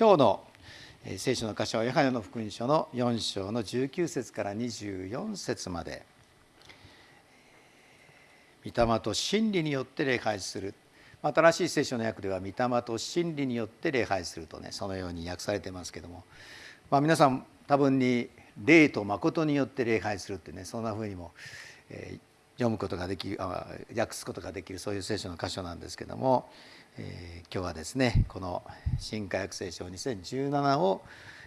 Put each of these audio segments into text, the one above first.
今日の聖書の箇所はヨハネの福音書の4章の19節から24節まで。御霊と真理によって礼拝する。新しい聖書の訳では御霊と真理によって礼拝するとねそのように訳されてますけども、まあ、皆さん多分に霊と誠によって礼拝するってねそんなふうにも、え、読むことができる訳すことができるそういう聖書の箇所なんですけども、えー、今日はですねこの「新科学聖書2017」を、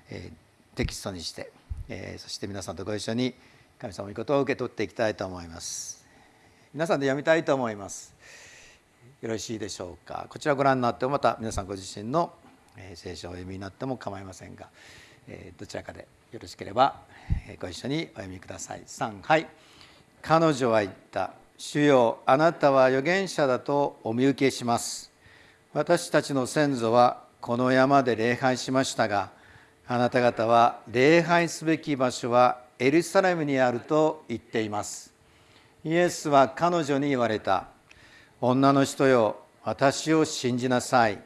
えー、テキストにして、えー、そして皆さんとご一緒に神様の御事を受け取っていきたいと思います。皆さんで読みたいと思います。よろしいでしょうか。こちらをご覧になってもまた皆さんご自身の聖書をお読みになっても構いませんがえどちらかでよろしければご一緒にお読みください。3はい。彼女は言った主よあなたは預言者だとお見受けします。私たちの先祖はこの山で礼拝しましたがあなた方は礼拝すべき場所はエルサレムにあると言っています。イエスは彼女に言われた。女の人よ私を信じなさい。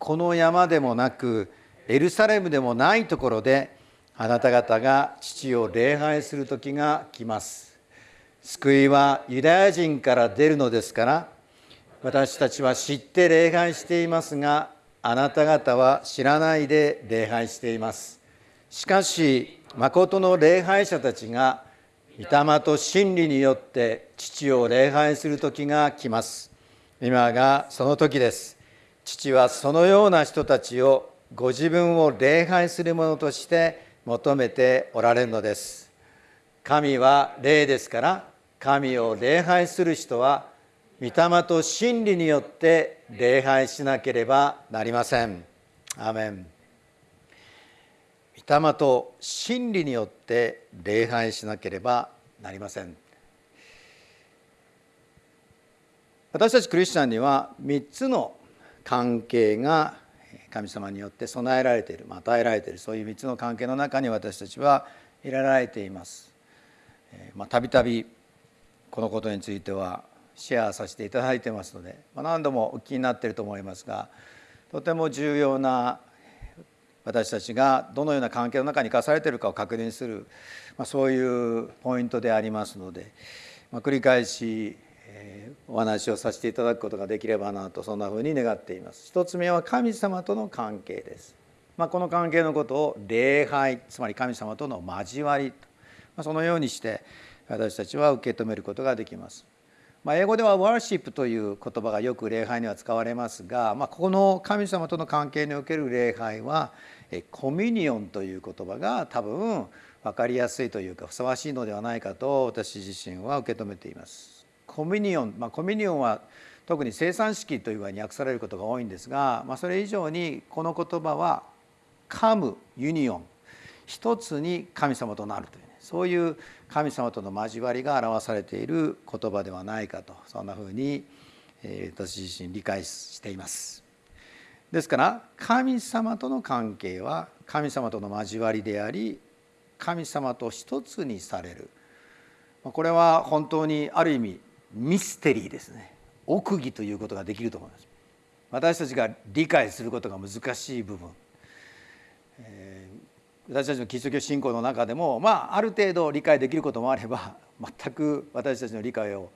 この山でもなくエルサレムでもないところであなた方が父を礼拝する時が来ます。救いはユダヤ人から出るのですから私たちは知って礼拝していますがあなた方は知らないで礼拝しています。しかし誠の礼拝者たちが御霊と真理によって父を礼拝する時が来ます。今がその時です。父はそのような人たちをご自分を礼拝するものとして求めておられるのです。神は霊ですから神を礼拝する人は御霊と真理によって礼拝しなければなりません。アメン。御霊と真理によって礼拝しなければなりません。私たちクリスチャンには3つの関係が神様によって備えられている与えられているそういう3つの関係の中に私たちは入れられています。たびたびこのことについてはシェアさせていただいてますので、ま何度もお聞きになっていると思いますがとても重要な私たちがどのような関係の中に生かされているかを確認する、まあ、そういうポイントでありますので、まあ、繰り返しお話をさせていただくことができればなとそんなふうに願っています。一つ目は神様との関係です、まあ、この関係のことを礼拝つまり神様との交わりと、まあ、そのようにして私たちは受け止めることができます。まあ、英語ではワーシップという言葉がよく礼拝には使われますが、まあ、この神様との関係における礼拝はコミュニオンという言葉が多分分かりやすいというかふさわしいのではないかと私自身は受け止めています。コミュニオン、まあ、コミュニオンは特に生産式というふうに訳されることが多いんですが、まあ、それ以上にこの言葉はカムユニオン一つに神様となるという、そういう神様との交わりが表されている言葉ではないかとそんなふうに私自身理解しています。ですから神様との関係は神様との交わりであり神様と一つにされる。これは本当にある意味ミステリーですね。奥義ということができると思います。私たちが理解することが難しい部分、えー、私たちのキリスト教信仰の中でもまあある程度理解できることもあれば 全く私たちの理解を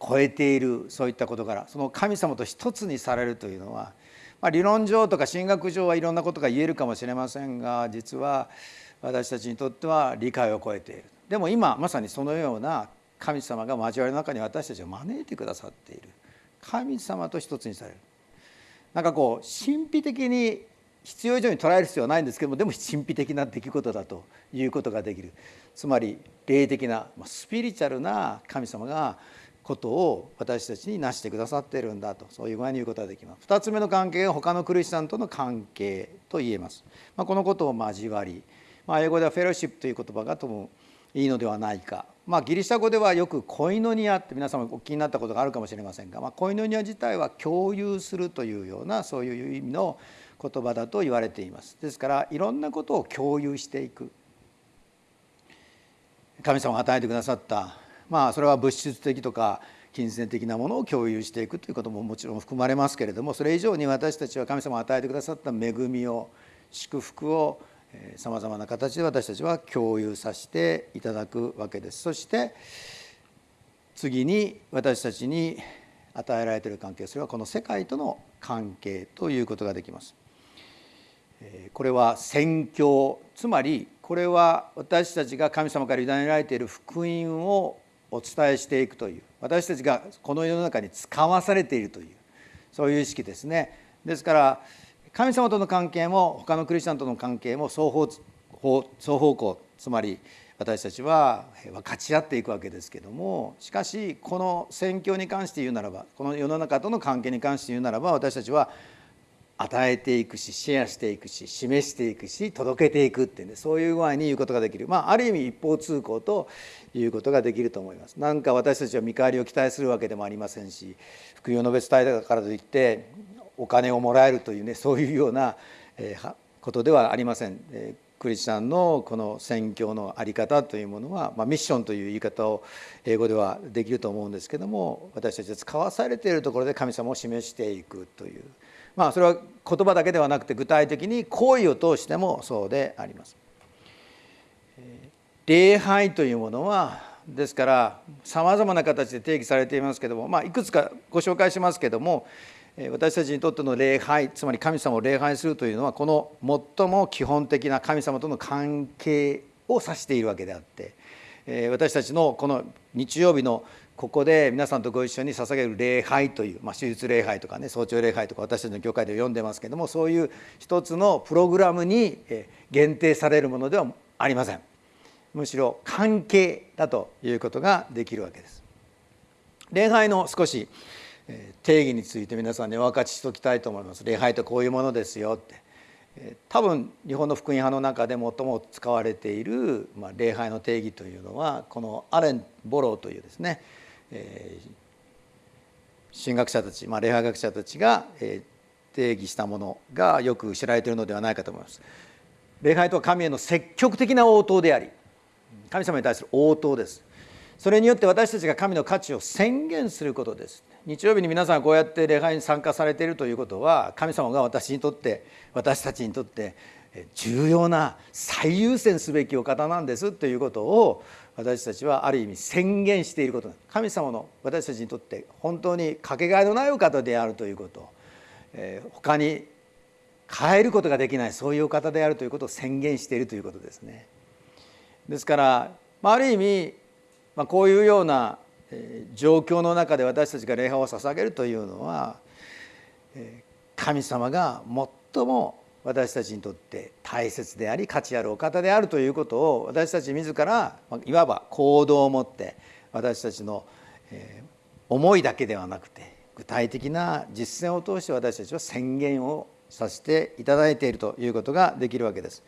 超えているそういったことからその神様と一つにされるというのは、まあ、理論上とか神学上はいろんなことが言えるかもしれませんが実は私たちにとっては理解を超えている。でも今まさにそのような神様が交わりの中に私たちを招いてくださっている。神様と一つにされる。なんかこう神秘的に必要以上に捉える必要はないんですけどもでも神秘的な出来事だということができる。つまり霊的なスピリチュアルな神様がことを私たちに成してくださっているんだと。そういう具合に言うことができます。2つ目の関係が他のクリスチャンとの関係と言えます、まあ、このことを交わり、まあ、英語ではフェロシップという言葉がともいいのではないか。まあ、ギリシャ語ではよくコイノニアって皆様お気になったことがあるかもしれませんが、まあ、コイノニア自体は共有するというようなそういう意味の言葉だと言われています。ですからいろんなことを共有していく。神様が与えてくださったまあそれは物質的とか金銭的なものを共有していくということももちろん含まれますけれどもそれ以上に私たちは神様が与えてくださった恵みを祝福をさまざまな形で私たちは共有させていただくわけです。そして次に私たちに与えられている関係それはこの世界との関係ということができます。これは宣教つまりこれは私たちが神様から委ねられている福音をお伝えしていくという私たちがこの世の中に使わされているというそういう意識ですね。ですから神様との関係も他のクリスチャンとの関係も双方双方向つまり私たちは分かち合っていくわけですけどもしかしこの宣教に関して言うならばこの世の中との関係に関して言うならば私たちは与えていくしシェアしていくし示していくし届けていくっていうねそういう具合に言うことができるまあある意味一方通行ということができると思います。なんか私たちは見返りを期待するわけでもありませんし福音の別伝えたからといってお金をもらえるというねそういうようなことではありません。クリスチャンのこの宣教の在り方というものは、まあ、ミッションという言い方を英語ではできると思うんですけども私たちは使わされているところで神様を示していくというまあそれは言葉だけではなくて具体的に行為を通してもそうであります。礼拝というものはですからさまざまな形で定義されていますけども、まあ、いくつかご紹介しますけども私たちにとっての礼拝つまり神様を礼拝するというのはこの最も基本的な神様との関係を指しているわけであって私たちのこの日曜日のここで皆さんとご一緒に捧げる礼拝という、まあ、手術礼拝とかね早朝礼拝とか私たちの教会で読んでますけどもそういう一つのプログラムに限定されるものではありません。むしろ関係だということができるわけです。礼拝の少し定義について皆さんにお分かちしておきたいと思います礼拝とこういうものですよって多分日本の福音派の中で最も使われている、ま、礼拝の定義というのはこのアレン・ボローというですねえー、神学者たち、ま、礼拝学者たちが、え、定義したものがよく知られているのではないかと思います。礼拝とは神への積極的な応答であり神様に対する応答です。それによって私たちが神の価値を宣言することです。日曜日に皆さんこうやって礼拝に参加されているということは神様が私にとって私たちにとって重要な最優先すべきお方なんですということを私たちはある意味宣言していること神様の私たちにとって本当にかけがえのないお方であるということ、えー、他に変えることができないそういうお方であるということを宣言しているということですね。ですから、まあ、ある意味、まあ、こういうような状況の中で私たちが礼拝を捧げるというのは神様が最も私たちにとって大切であり価値あるお方であるということを私たち自らいわば行動を持って私たちの思いだけではなくて具体的な実践を通して私たちは宣言をさせていただいているということができるわけです。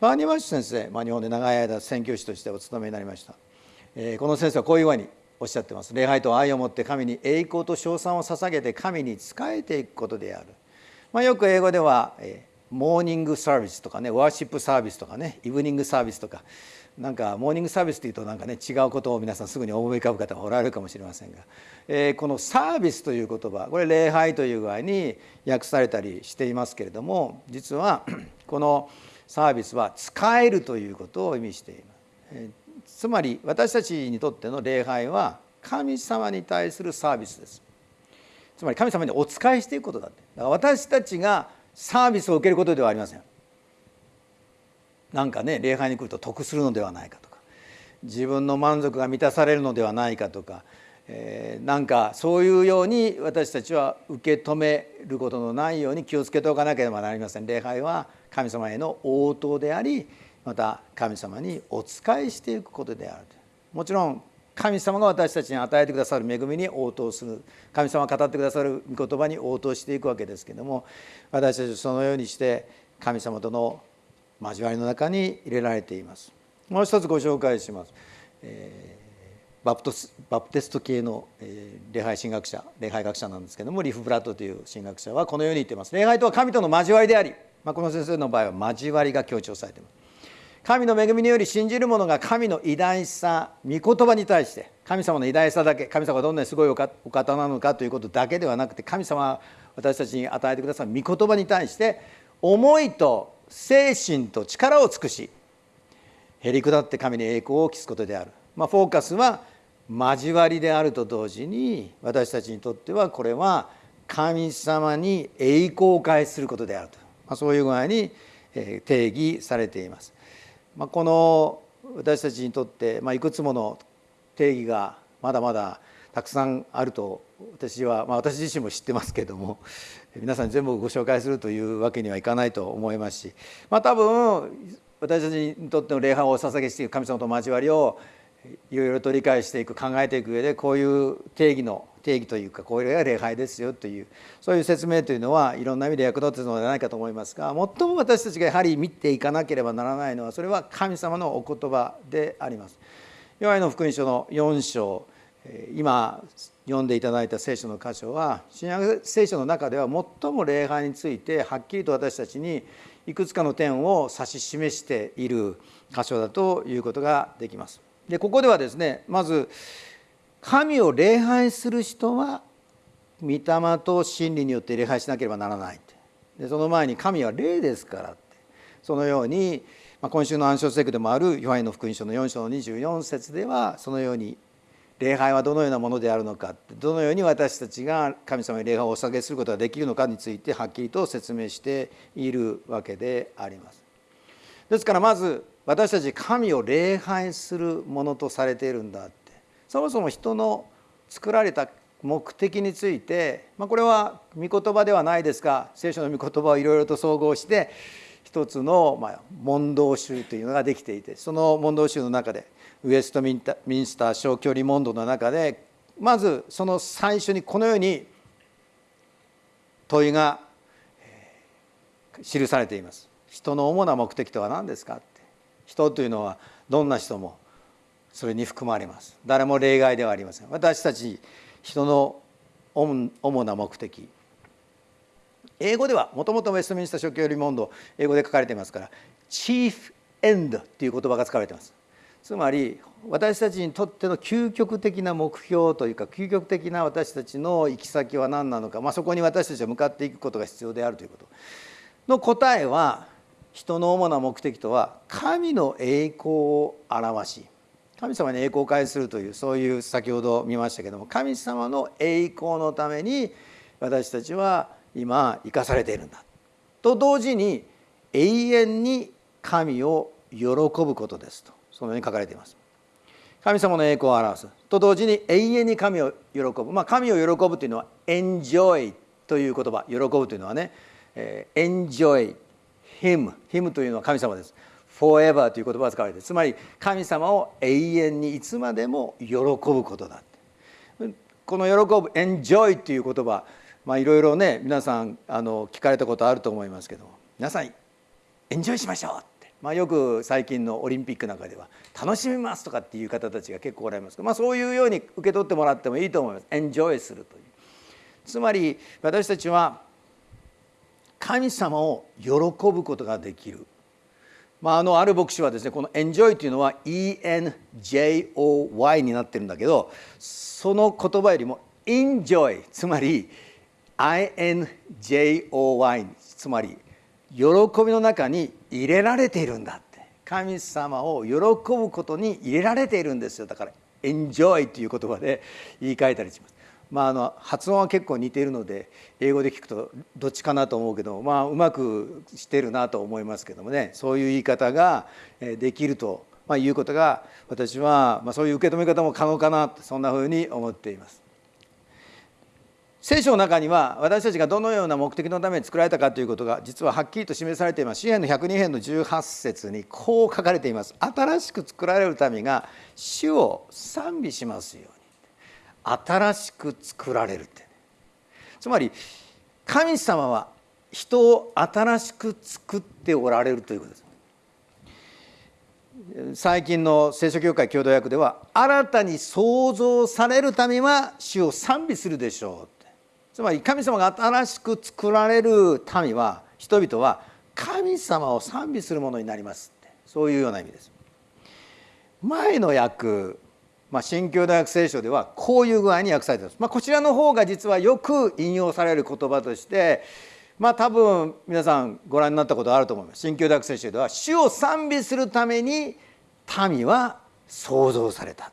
バーニー・マッシュ先生、まあ、日本で長い間宣教師としてお勤めになりました。えこの先生はこういうふうにおっしゃってます。礼拝と愛を持って神に栄光と称賛を捧げて神に仕えていくことである。まあ、よく英語では、え morning service とかね worship service とかね evening service とかなんかモーニングサービスというとなんかね違うことを皆さんすぐに思い浮かぶ方がおられるかもしれませんが、えー、このサービスという言葉これ礼拝という具合に訳されたりしていますけれども実はこのサービスは使えるということを意味しています。つまり私たちにとっての礼拝は神様に対するサービスです。つまり神様にお仕えしていくことだって。だから私たちがサービスを受けることではありませんなんかね礼拝に来ると得するのではないかとか自分の満足が満たされるのではないかとか、えー、なんかそういうように私たちは受け止めることのないように気をつけておかなければなりません礼拝は神様への応答でありまた神様にお仕えしていくことであるもちろん神様が私たちに与えてくださる恵みに応答する。神様が語ってくださる御言葉に応答していくわけですけども私たちそのようにして神様との交わりの中に入れられています。もう一つご紹介します、えー、バプトスバプテスト系の、えー、礼拝神学者礼拝学者なんですけどもリフ・ブラッドという神学者はこのように言っています。礼拝とは神との交わりであり、まあ、この先生の場合は交わりが強調されています。神の恵みにより信じる者が神の偉大さ御言葉に対して神様の偉大さだけ神様がどんなにすごいお方なのかということだけではなくて神様は私たちに与えてくださる御言葉に対して思いと精神と力を尽くしへり下って神に栄光を期すことである、まあ、フォーカスは交わりであると同時に私たちにとってはこれは神様に栄光を返することであると、まあ、そういう具合に定義されています。まあ、この私たちにとって、まあ、いくつもの定義がまだまだたくさんあると私は、まあ、私自身も知ってますけども皆さんに全部ご紹介するというわけにはいかないと思いますし、まあ、多分私たちにとっての礼拝をお捧げしていく神様と交わりをいろいろと理解していく考えていく上でこういう定義の定義というかこれが礼拝ですよというそういう説明というのはいろんな意味で役立つのではないかと思いますが最も私たちがやはり見ていかなければならないのはそれは神様のお言葉であります。ヨハネの福音書の4章今読んでいただいた聖書の箇所は新約聖書の中では最も礼拝についてはっきりと私たちにいくつかの点を指し示している箇所だということができます。でここではですねまず神を礼拝する人は御霊と真理によって礼拝しなければならないでその前に神は霊ですからって。そのように、まあ、今週の暗唱聖句でもあるヨハネの福音書の4章の24節ではそのように礼拝はどのようなものであるのかどのように私たちが神様に礼拝をお下げすることができるのかについてはっきりと説明しているわけであります。ですからまず私たち神を礼拝するものとされているんだ。そもそも人の作られた目的について、まあ、これは御言葉ではないですが聖書の御言葉をいろいろと総合して一つの、まあ、問答集というのができていてその問答集の中でウエストミンスター小距離問答の中でまずその最初にこのように問いが記されています。人の主な目的とは何ですかって人というのはどんな人もそれに含まれます。誰も例外ではありません。私たち人の主な目的。英語ではもともとウェストミンスター諸教より問答英語で書かれていますからチーフエンドという言葉が使われています。つまり私たちにとっての究極的な目標というか究極的な私たちの行き先は何なのか、まあ、そこに私たちは向かっていくことが必要であるということ。の答えは人の主な目的とは神の栄光を表し神様に栄光を返するというそういう先ほど見ましたけども神様の栄光のために私たちは今生かされているんだと同時に永遠に神を喜ぶことですとそのように書かれています。神様の栄光を表す。と同時に永遠に神を喜ぶ、まあ、神を喜ぶというのは enjoy という言葉。喜ぶというのはね、えー、enjoy him him というのは神様です。Forever という言葉が使われてつまり神様を永遠にいつまでも喜ぶことだこの喜ぶ enjoy という言葉まあいろいろね皆さんあの聞かれたことあると思いますけど皆さんエンジョイしましょうって、まあ、よく最近のオリンピックなんかでは楽しみますとかっていう方たちが結構おられますけど、まあ、そういうように受け取ってもらってもいいと思います。エンジョイするという。つまり私たちは神様を喜ぶことができる、まあ、あのある牧師はですねこの「エンジョイ」というのは ENJOY になってるんだけどその言葉よりも「enjoy」つまり INJOY つまり喜びの中に入れられているんだって神様を喜ぶことに入れられているんですよだから「エンジョイ」という言葉で言い換えたりします。まあ、あの発音は結構似ているので英語で聞くとどっちかなと思うけど、まあ、うまくしてるなと思いますけどもね。そういう言い方ができると、まあ、いうことが私は、まあ、そういう受け止め方も可能かなそんなふうに思っています。聖書の中には私たちがどのような目的のために作られたかということが実ははっきりと示されています。詩篇の102編の18節にこう書かれています。新しく作られる民が主を賛美しますよ。新しく作られるって。つまり神様は人を新しく作っておられるということです。最近の聖書協会共同訳では新たに創造されるためは主を賛美するでしょうつまり神様が新しく作られる民は人々は神様を賛美するものになりますって。そういうような意味です。前の訳まあ、新教大学聖書ではこういう具合に訳されています、まあ、こちらの方が実はよく引用される言葉としてまあ多分皆さんご覧になったことあると思います。新教大学聖書では主を賛美するために民は創造された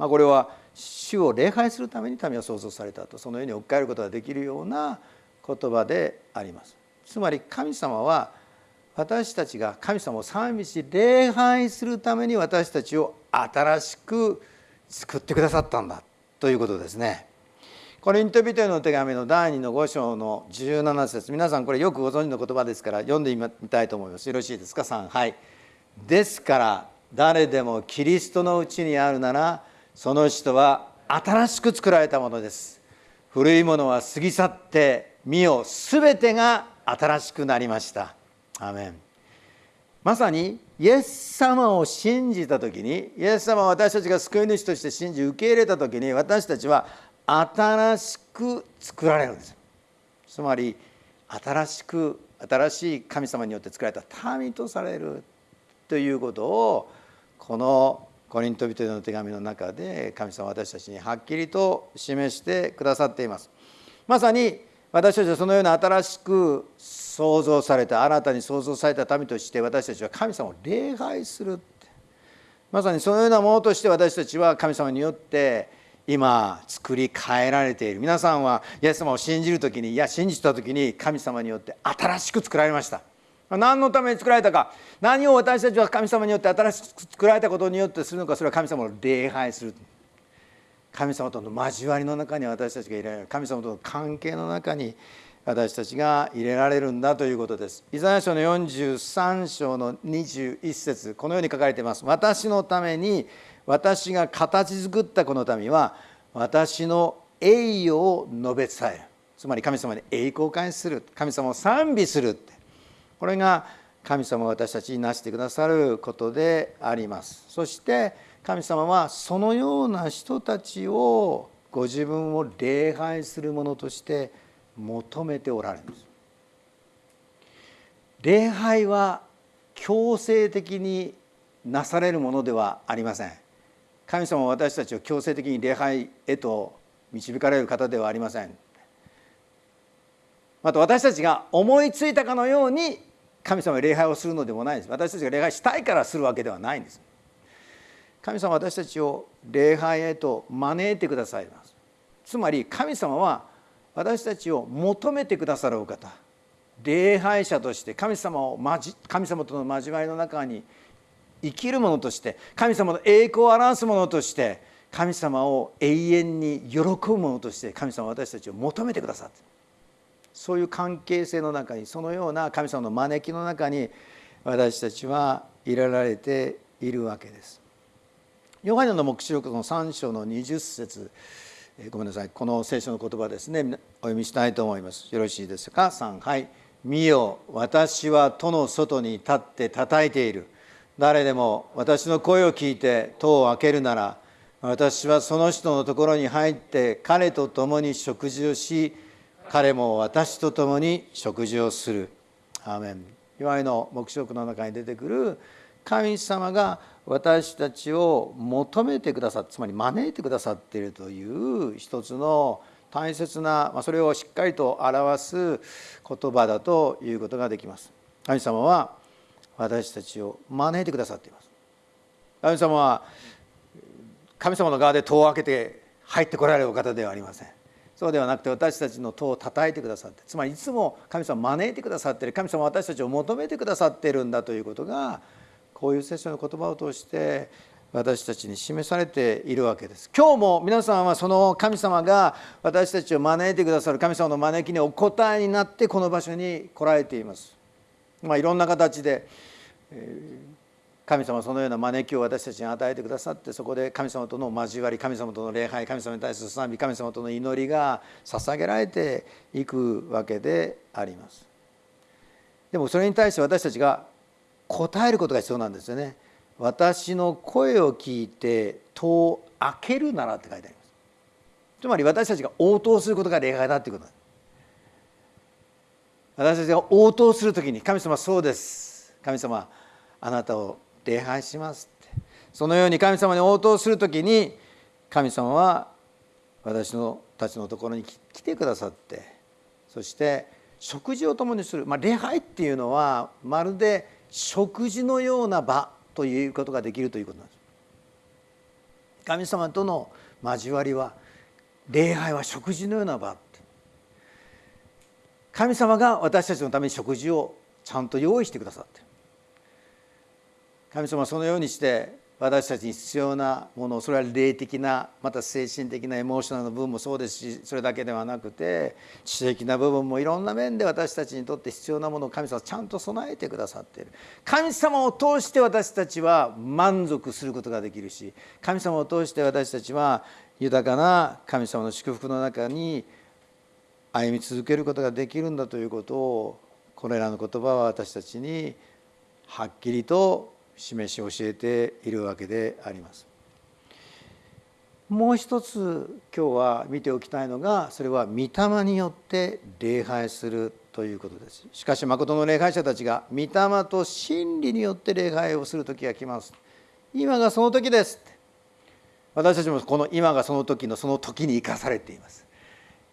まあ、これは主を礼拝するために民は創造されたと。そのように置き換えることができるような言葉であります。つまり神様は私たちが神様を賛美し礼拝するために私たちを新しく救ってくださったんだということですね。コリント人への手紙の第2の5章の17節皆さんこれよくご存知の言葉ですから読んでみたいと思います。よろしいですか？3はい。ですから誰でもキリストのうちにあるならその人は新しく作られたものです。古いものは過ぎ去って身を全てが新しくなりました。アメン。まさにイエス様を信じた時にイエス様を私たちが救い主として信じ受け入れた時に私たちは新しく作られるんです。つまり新しく新しい神様によって作られた民とされるということをこのコリント人への手紙の中で神様私たちにはっきりと示してくださっています。まさに私たちはそのような新しく創造された新たに創造された民として私たちは神様を礼拝するまさにそのようなものとして私たちは神様によって今作り変えられている皆さんはイエス様を信じる時にいや信じた時に神様によって新しく作られました。何のために作られたか何を私たちは神様によって新しく作られたことによってするのかそれは神様を礼拝する。神様との交わりの中に私たちが入れられる神様との関係の中に私たちが入れられるんだということです。イザヤ書の43章の21節このように書かれています。私のために私が形作ったこの民は私の栄誉を述べ伝えるつまり神様に栄光を返する神様を賛美するってこれが神様が私たちになしてくださることでありますそして神様はそのような人たちをご自分を礼拝するものとして求めておられるんです。礼拝は強制的になされるものではありません。神様は私たちを強制的に礼拝へと導かれる方ではありません。また私たちが思いついたかのように神様に礼拝をするのでもないです。私たちが礼拝したいからするわけではないんです。神様は私たちを礼拝へと招いてくださいます。つまり神様は私たちを求めてくださるお方。礼拝者として神様を神様との交わりの中に生きるものとして神様の栄光を表すものとして神様を永遠に喜ぶものとして神様は私たちを求めてくださって。そういう関係性の中にそのような神様の招きの中に私たちは入れられているわけです。ヨハネの黙示録の3章の20節。ごめんなさい。この聖書の言葉ですね。お読みしたいと思います。よろしいですか？3はい「見よ私は戸の外に立って叩いている。誰でも私の声を聞いて戸を開けるなら私はその人のところに入って彼と共に食事をし彼も私と共に食事をする。アーメン。いわゆる黙示録の中に出てくる神様が私たちを求めてくださってつまり招いてくださっているという一つの大切な、まあ、それをしっかりと表す言葉だということができます。神様は私たちを招いてくださっています。神様は神様の側で戸を開けて入ってこられるお方ではありません。そうではなくて私たちの戸を叩いてくださってつまりいつも神様を招いてくださっている神様は私たちを求めてくださっているんだということがこういう聖書の言葉を通して私たちに示されているわけです。今日も皆さんはその神様が私たちを招いてくださる神様の招きにお答えになってこの場所に来られています。まあ、いろんな形で、神様そのような招きを私たちに与えてくださってそこで神様との交わり神様との礼拝神様に対する賛美神様との祈りが捧げられていくわけでありますでもそれに対して私たちが答えることが必要なんですよね。私の声を聞いて戸を開けるならって書いてあります。つまり私たちが応答することが礼拝だっていうこと私たちが応答する時に神様そうです。神様あなたを礼拝しますって。そのように神様に応答する時に神様は私のたちのところに来てくださってそして食事を共にする、まあ、礼拝っていうのはまるで食事のような場ということができるということなんです。神様との交わりは礼拝は食事のような場神様が私たちのために食事をちゃんと用意してくださって神様はそのようにして私たちに必要なものそれは霊的なまた精神的なエモーショナルの部分もそうですしそれだけではなくて知的な部分もいろんな面で私たちにとって必要なものを神様はちゃんと備えてくださっている。神様を通して私たちは満足することができるし神様を通して私たちは豊かな神様の祝福の中に歩み続けることができるんだということをこれらの言葉は私たちにはっきりと示し教えているわけであります。もう一つ今日は見ておきたいのがそれは御霊によって礼拝するということです。しかし誠の礼拝者たちが御霊と真理によって礼拝をする時が来ます。今がその時です私たちもこの今がその時のその時に生かされています。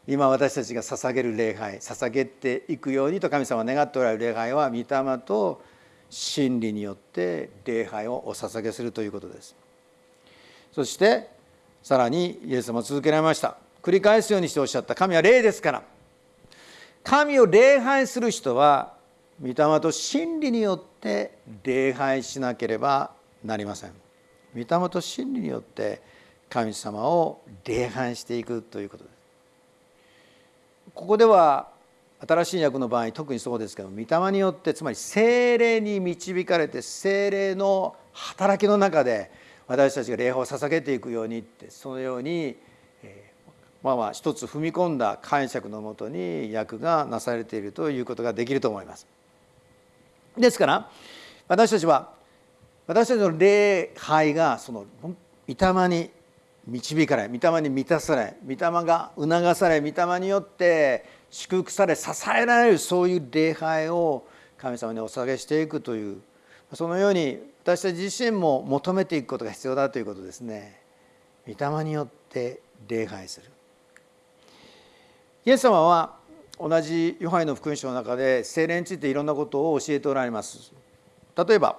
今私たちが捧げる礼拝捧げていくようにと神様願っておられる礼拝は御霊と真理によって礼拝をお捧げするということです。そしてさらにイエス様続けられました。繰り返すようにしておっしゃった神は霊ですから。神を礼拝する人は御霊と真理によって礼拝しなければなりません。御霊と真理によって神様を礼拝していくということです。ここでは新しい訳の場合特にそうですけど御霊によってつまり精霊に導かれて精霊の働きの中で私たちが礼拝を捧げていくようにってそのように、えまあまあ一つ踏み込んだ解釈のもとに訳がなされているということができると思います。ですから私たちは私たちの礼拝がその御霊に導かれ御霊に満たされ御霊が促され御霊によって祝福され支えられるそういう礼拝を神様にお捧げしていくというそのように私たち自身も求めていくことが必要だということですね。御霊によって礼拝する。イエス様は同じヨハネの福音書の中で精霊についていろんなことを教えておられます。例えば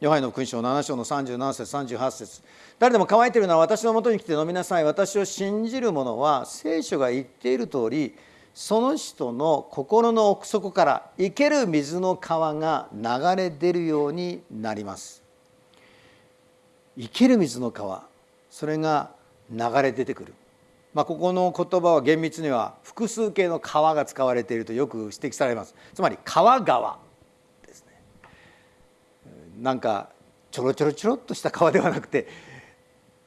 ヨハネの福音書7章の37節38節誰でも乾いているなら私のもとに来て飲みなさい私を信じる者は聖書が言っている通りその人の心の奥底から生ける水の川が流れ出るようになります。生ける水の川それが流れ出てくる、まあ、ここの言葉は厳密には複数形の川が使われているとよく指摘されます。つまり川川ですね。なんかちょろちょろちょろっとした川ではなくて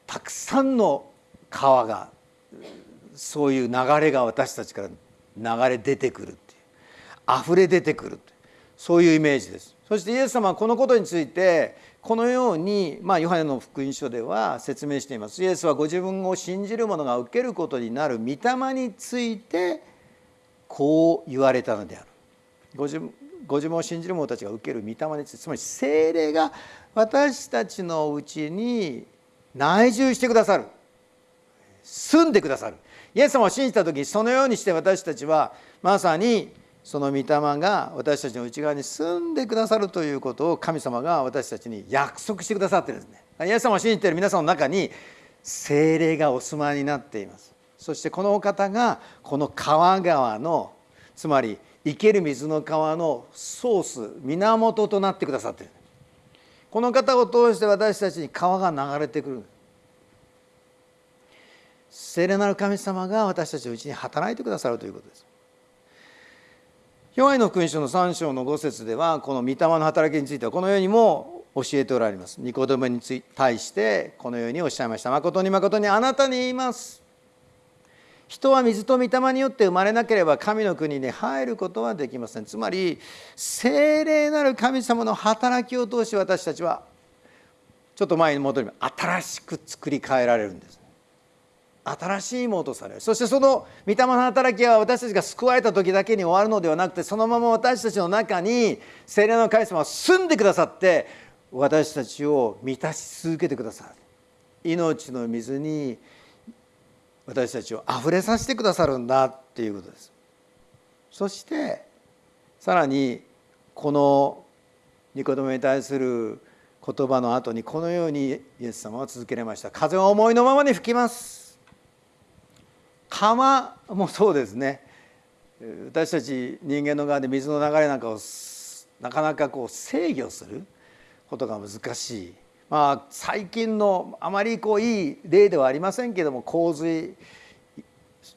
たくさんの川がそういう流れが私たちから流れ出てくるっていう。溢れ出てくるそういうイメージです。そしてイエス様はこのことについてこのように、まあ、ヨハネの福音書では説明しています。イエスはご自分を信じる者が受けることになる御霊についてこう言われたのである。ご自分ご自分を信じる者たちが受ける御霊についてつまり精霊が私たちのうちに内住してくださる。住んでくださる。イエス様を信じた時そのようにして私たちはまさにその御霊が私たちの内側に住んでくださるということを神様が私たちに約束してくださってるんですね。イエス様を信じている皆さんの中に精霊がお住まいになっています。そしてこのお方がこの川川のつまり生ける水の川のソース源となってくださっているこの方を通して私たちに川が流れてくる聖霊なる神様が私たちのうちに働いてくださるということです。ヨハネの福音書の3章の5節ではこの御霊の働きについてはこのようにも教えておられます。ニコデモに対してこのようにおっしゃいました。誠に誠にあなたに言います。人は水と御霊によって生まれなければ神の国に入ることはできません。つまり聖霊なる神様の働きを通し私たちはちょっと前に戻ります新しく作り変えられるんです。新しいものとされる。そしてその御霊の働きは私たちが救われた時だけに終わるのではなくてそのまま私たちの中に聖霊の神様は住んでくださって私たちを満たし続けてくださる。命の水に私たちをあふれさせてくださるんだっていうことです。そしてさらにこの御言葉に対する言葉の後にこのようにイエス様は続けられました。風は思いのままに吹きます。川もそうですね。私たち人間の側で水の流れなんかをなかなかこう制御することが難しい。まあ最近のあまりこういい例ではありませんけども洪水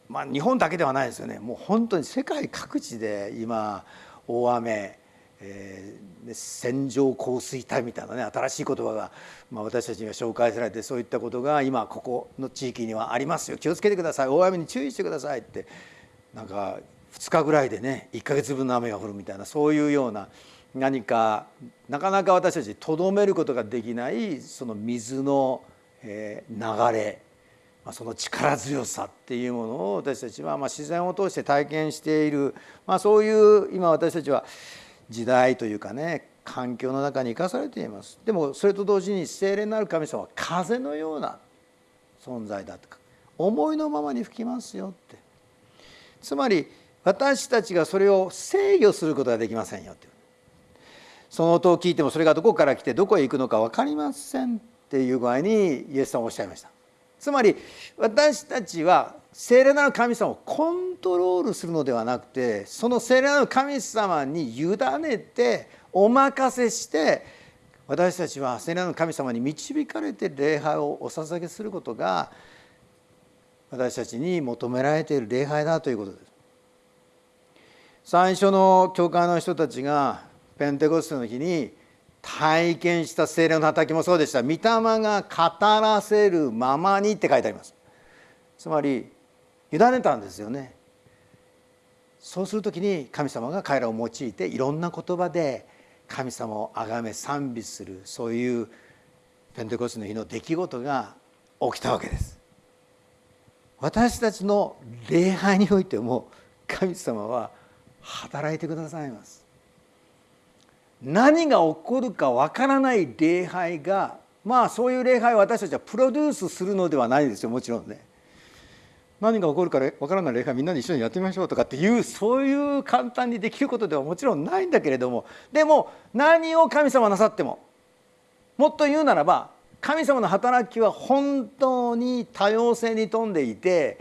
まあ日本だけではないですよね。もう本当に世界各地で今大雨えー、線状降水帯みたいなね新しい言葉が、まあ、私たちには紹介されてそういったことが今ここの地域にはありますよ。気をつけてください。大雨に注意してくださいって。なんか2日ぐらいでね1ヶ月分の雨が降るみたいなそういうような何かなかなか私たちとどめることができないその水の、えー、流れその力強さっていうものを私たちはま自然を通して体験している、まあ、そういう今私たちは時代というかね環境の中に生かされています。でもそれと同時に精霊なる神様は風のような存在だとか思いのままに吹きますよって。つまり私たちがそれを制御することができませんよってその音を聞いてもそれがどこから来てどこへ行くのか分かりませんっていう具合にイエスさんおっしゃいました。つまり私たちは聖霊なる神様をコントロールするのではなくてその聖霊なる神様に委ねてお任せして私たちは聖霊の神様に導かれて礼拝をお捧げすることが私たちに求められている礼拝だということです。最初の教会の人たちがペンテコステの日に体験した聖霊の働きもそうでした「御霊が語らせるままに」って書いてあります。つまり委ねたんですよね。そうする時に神様が彼らを用いていろんな言葉で神様を崇め賛美するそういうペンテコステの日の出来事が起きたわけです。私たちの礼拝においても神様は働いてくださいます。何が起こるかわからない礼拝がまあそういう礼拝を私たちはプロデュースするのではないですよもちろんね。何が起こるかわからない礼拝みんなで一緒にやってみましょうとかっていうそういう簡単にできることではもちろんないんだけれどもでも何を神様なさってももっと言うならば神様の働きは本当に多様性に富んでいて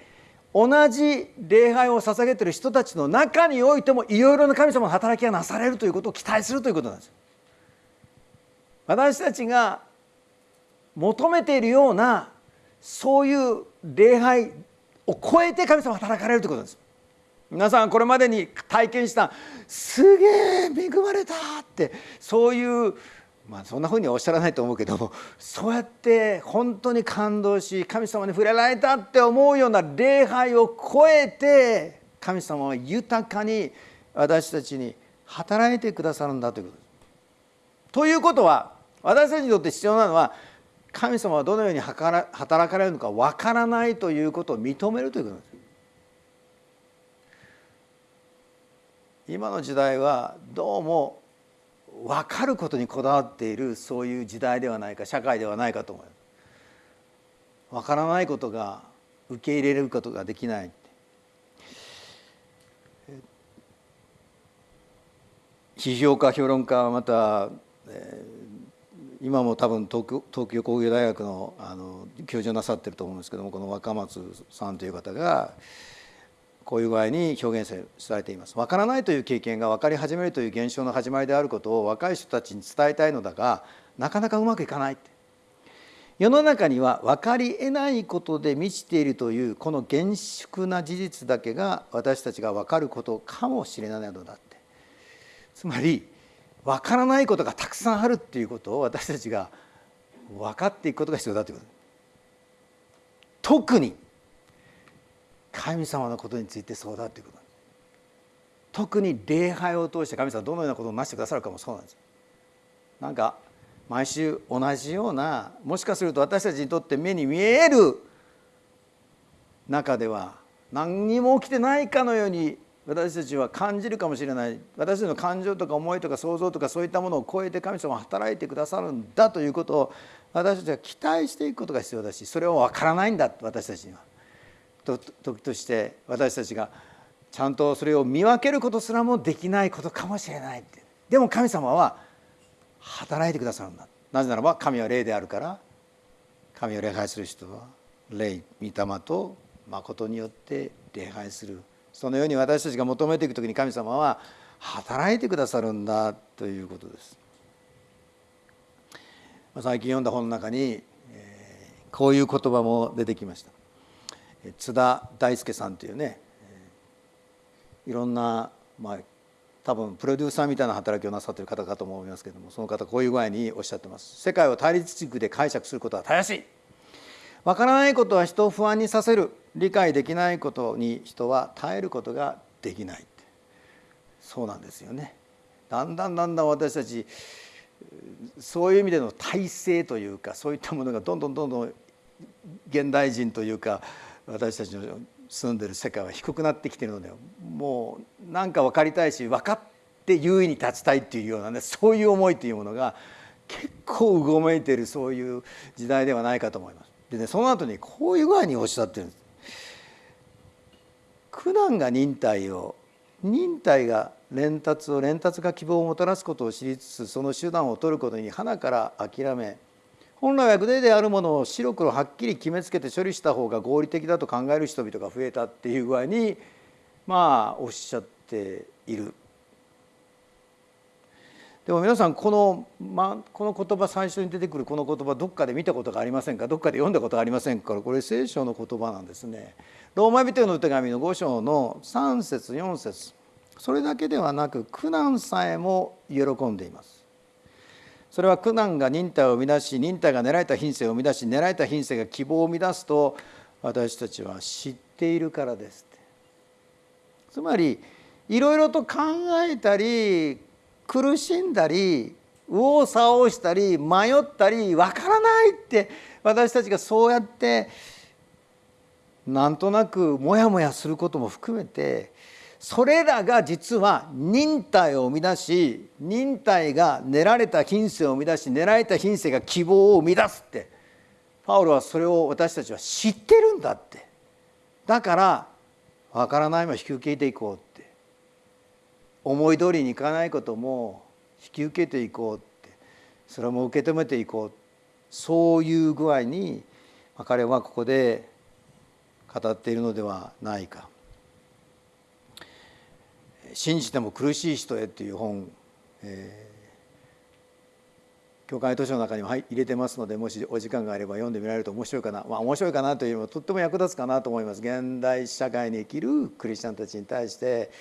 同じ礼拝を捧げてる人たちの中においてもいろいろな神様の働きがなされるということを期待するということなんです。私たちが求めているようなそういう礼拝を超えて神様働かれるということです皆さんこれまでに体験したすげえ恵まれたってそういうまあそんなふうにはおっしゃらないと思うけども そうやって本当に感動し神様に触れられたって思うような礼拝を超えて神様は豊かに私たちに働いてくださるんだということです。ということは私たちにとって必要なのは神様はどのように働かれるのかわからないということを認めるということです今の時代はどうも分かることにこだわっているそういう時代ではないか社会ではないかと思います分からないことが受け入れることができない批評家評論家はまた、えー今も多分東京東京工業大学のあの教授をなさってると思うんですけどもこの若松さんという方がこういう具合に表現されています。分からないという経験が分かり始めるという現象の始まりであることを若い人たちに伝えたいのだがなかなかうまくいかない世の中には分かりえないことで満ちているというこの厳粛な事実だけが私たちが分かることかもしれないのだって。つまり分からないことがたくさんあるっていうことを私たちが分かっていくことが必要だということ。特に神様のことについてそうだということ。特に礼拝を通して神様はどのようなことをなしてくださるかもそうなんです。なんか毎週同じようなもしかすると私たちにとって目に見える中では何にも起きてないかのように私たちは感じるかもしれない。私たちの感情とか思いとか想像とかそういったものを超えて神様は働いてくださるんだということを私たちは期待していくことが必要だしそれは分からないんだ私たちには。時として私たちがちゃんとそれを見分けることすらもできないことかもしれないってでも神様は働いてくださるんだなぜならば神は霊であるから神を礼拝する人は霊御霊と誠によって礼拝するそのように私たちが求めていく時に神様は働いてくださるんだということです。最近読んだ本の中にこういう言葉も出てきました。津田大輔さんというねいろんな、まあ、多分プロデューサーみたいな働きをなさっている方かと思いますけれどもその方こういう具合におっしゃってます。世界を対立軸で解釈することはたやすい。わからないことは人を不安にさせる。理解できないことに人は耐えることができない。そうなんですよね。だんだんだんだん私たちそういう意味での体制というかそういったものがどんどんどんどん現代人というか私たちの住んでる世界は低くなってきてるのでもう何か分かりたいし分かって優位に立ちたいっていうようなねそういう思いというものが結構うごめいてるそういう時代ではないかと思います。でねその後にこういう具合におっしゃってるんです。苦難が忍耐を忍耐が連達を連達が希望をもたらすことを知りつつその手段を取ることに花から諦め本来はグレーであるものを白黒はっきり決めつけて処理した方が合理的だと考える人々が増えたっていう具合にまあおっしゃっている。でも皆さんこの,、ま、この言葉最初に出てくるこの言葉どっかで見たことがありませんか？どっかで読んだことがありませんか？これ聖書の言葉なんですね。ローマ人への手紙の5章の3節4節それだけではなく苦難さえも喜んでいます。それは苦難が忍耐を生み出し忍耐が狙えた品性を生み出し狙えた品性が希望を生み出すと私たちは知っているからですつまりいろいろと考えたり苦しんだり右往左往したり迷ったり分からないって私たちがそうやってなんとなくモヤモヤすることも含めてそれらが実は忍耐を生み出し忍耐が練られた品性を生み出し練られた品性が希望を生み出すって。パウロはそれを私たちは知ってるんだって。だから分からないも引き受けていこうって。思い通りにいかないことも引き受けていこうって。それも受け止めていこうそういう具合に彼はここで語っているのではないか。信じても苦しい人へ」っていう本、えー、教会図書の中にも入れてますのでもしお時間があれば読んでみられると面白いかな。まあ面白いかなというよりもとっても役立つかなと思います。現代社会に生きるクリスチャンたちに対して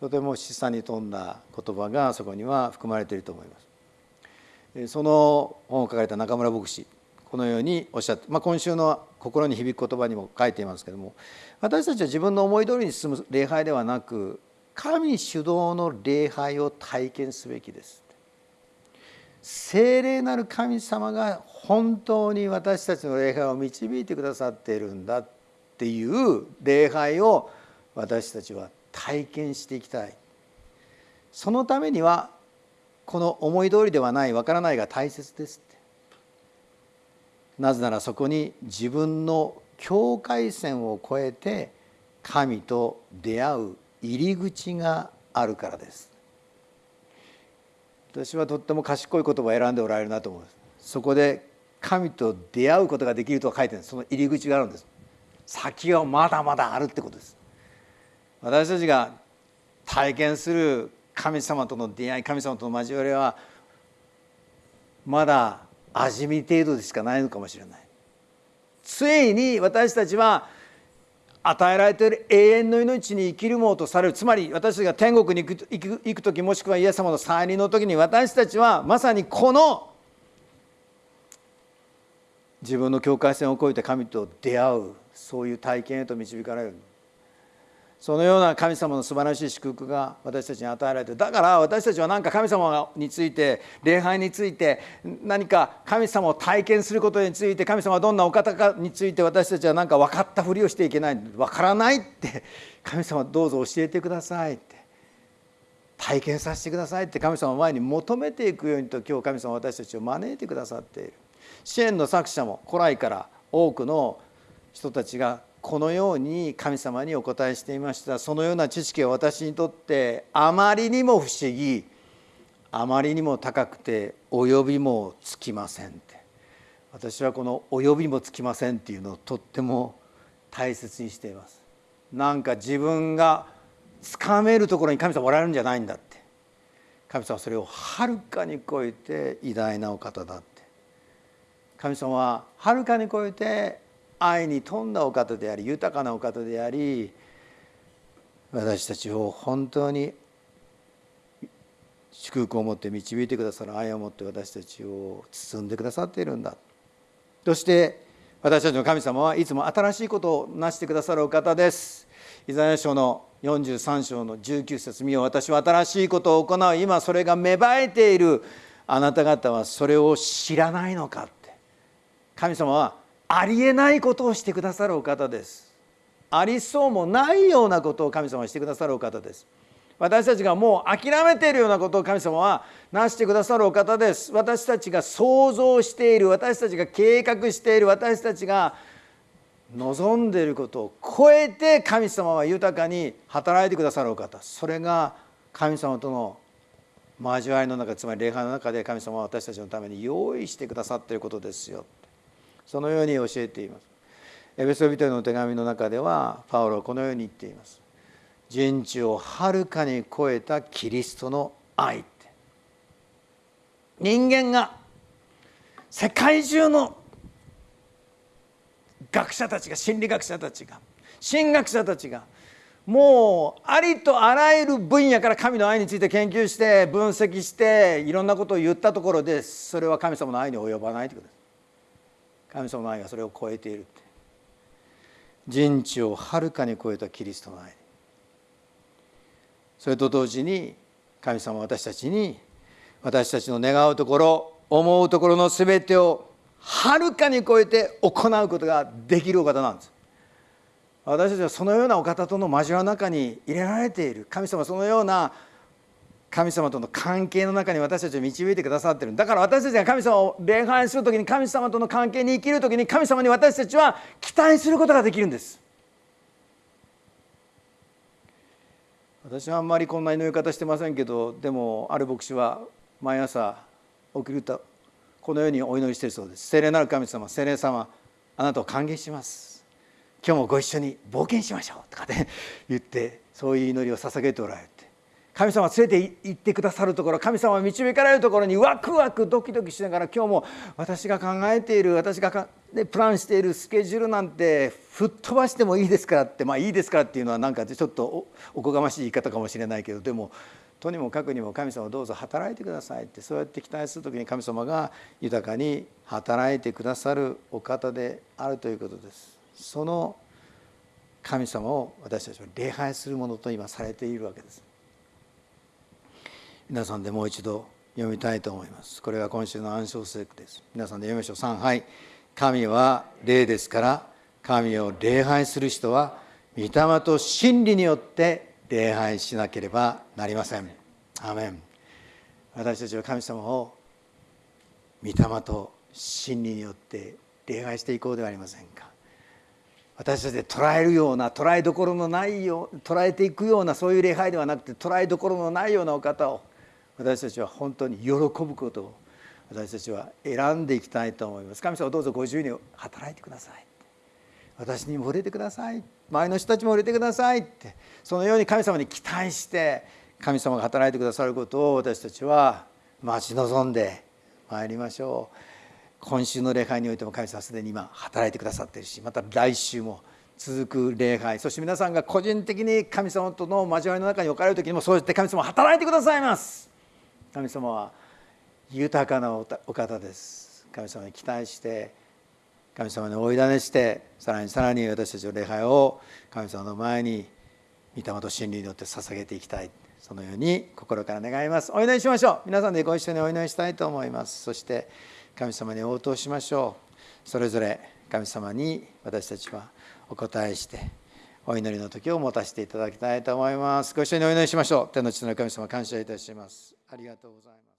とても示唆に富んだ言葉がそこには含まれていると思います。その本を書かれた中村牧師このようにおっしゃって、まあ、今週の心に響く言葉にも書いていますけども私たちは自分の思い通りに進む礼拝ではなく神主導の礼拝を体験すべきです。聖霊なる神様が本当に私たちの礼拝を導いてくださっているんだっていう礼拝を私たちは体験していきたい。そのためにはこの思い通りではないわからないが大切ですって。なぜならそこに自分の境界線を越えて神と出会う入り口があるからです。私はとっても賢い言葉を選んでおられるなと思います。そこで神と出会うことができると書いてるその入り口があるんです。先はまだまだあるってことです。私たちが体験する神様との出会い神様との交わりはまだ味見程度でしかないのかもしれない。ついに私たちは与えられている永遠の命に生きるものとされる。つまり私たちが天国に行く行く時もしくはイエス様の再臨の時に私たちはまさにこの自分の境界線を越えて神と出会うそういう体験へと導かれる。そのような神様の素晴らしい祝福が私たちに与えられてだから私たちは何か神様について礼拝について何か神様を体験することについて神様はどんなお方かについて私たちは何か分かったふりをしていけない分からないって神様どうぞ教えてくださいって。体験させてくださいって神様の前に求めていくようにと今日神様は私たちを招いてくださっている。支援の作者も古来から多くの人たちがこのように神様にお答えしていました。そのような知識は私にとってあまりにも不思議。あまりにも高くて及びもつきませんって。私はこの「及びもつきません」っていうのをとっても大切にしています。なんか自分がつかめるところに神様おられるんじゃないんだって。神様はそれをはるかに超えて偉大なお方だって。神様ははるかに超えて愛に富んだお方であり豊かなお方であり私たちを本当に祝福を持って導いてくださる愛を持って私たちを包んでくださっているんだ。そして私たちの神様はいつも新しいことをなしてくださるお方です。イザヤ書の43章の19節見よ私は新しいことを行う。今それが芽生えている。あなた方はそれを知らないのかって。神様はありえないことをしてくださるお方です。ありそうもないようなことを神様はしてくださるお方です。私たちがもう諦めているようなことを神様はなしてくださるお方です。私たちが想像している私たちが計画している私たちが望んでいることを超えて神様は豊かに働いてくださるお方。それが神様との交わりの中つまり礼拝の中で神様は私たちのために用意してくださっていることですよ。そのように教えています。エベソビトの手紙の中ではパウロはこのように言っています。人知をはるかに超えたキリストの愛って。人間が世界中の学者たちが心理学者たちが神学者たちがもうありとあらゆる分野から神の愛について研究して分析していろんなことを言ったところでそれは神様の愛に及ばないということです。神様の愛がそれを超えている人知をはるかに超えたキリストの愛。それと同時に神様は私たちに私たちの願うところ思うところの全てをはるかに超えて行うことができるお方なんです。私たちはそのようなお方との交わりの中に入れられている。神様そのような神様との関係の中に私たちを導いてくださってる。だから私たちが神様を礼拝する時に神様との関係に生きる時に神様に私たちは期待することができるんです。私はあんまりこんな祈り方してませんけどでもある牧師は毎朝起きるとこのようにお祈りしているそうです。聖霊なる神様聖霊様あなたを歓迎します。今日もご一緒に冒険しましょう。とかね言ってそういう祈りを捧げておられる。神様連れて行ってくださるところ神様導かれるところにワクワクドキドキしながら今日も私が考えている私がでプランしているスケジュールなんて吹っ飛ばしてもいいですからってまあいいですからっていうのはなんかちょっとおこがましい言い方かもしれないけどでもとにもかくにも神様どうぞ働いてくださいってそうやって期待する時に神様が豊かに働いてくださるお方であるということです。その神様を私たちは礼拝するものと今されているわけです。皆さんでもう一度読みたいと思います。これは今週の暗唱聖句です。皆さんで読みましょう。3はい神は霊ですから神を礼拝する人は御霊と真理によって礼拝しなければなりません。アメン。私たちは神様を御霊と真理によって礼拝していこうではありませんか。私たちで捉えるような捉えどころのないよう捉えていくようなそういう礼拝ではなくて捉えどころのないようなお方を私たちは本当に喜ぶことを私たちは選んでいきたいと思います。神様どうぞご自由に働いてください。私にも触れてください。周りの人たちも触れてください。ってそのように神様に期待して神様が働いてくださることを私たちは待ち望んでまいりましょう。今週の礼拝においても神様はすでに今働いてくださっているしまた来週も続く礼拝。そして皆さんが個人的に神様との交わりの中に置かれる時にもそうやって神様働いてくださいます。神様は豊かなお方です。神様に期待して神様に追いだねしてさらにさらに私たちの礼拝を神様の前に御霊と真理によって捧げていきたい。そのように心から願います。お祈りしましょう。皆さんでご一緒にお祈りしたいと思います。そして神様に応答しましょうそれぞれ神様に私たちはお答えしてお祈りの時を持たせていただきたいと思います。ご一緒にお祈りしましょう。天の地の神様感謝いたします。ありがとうございます。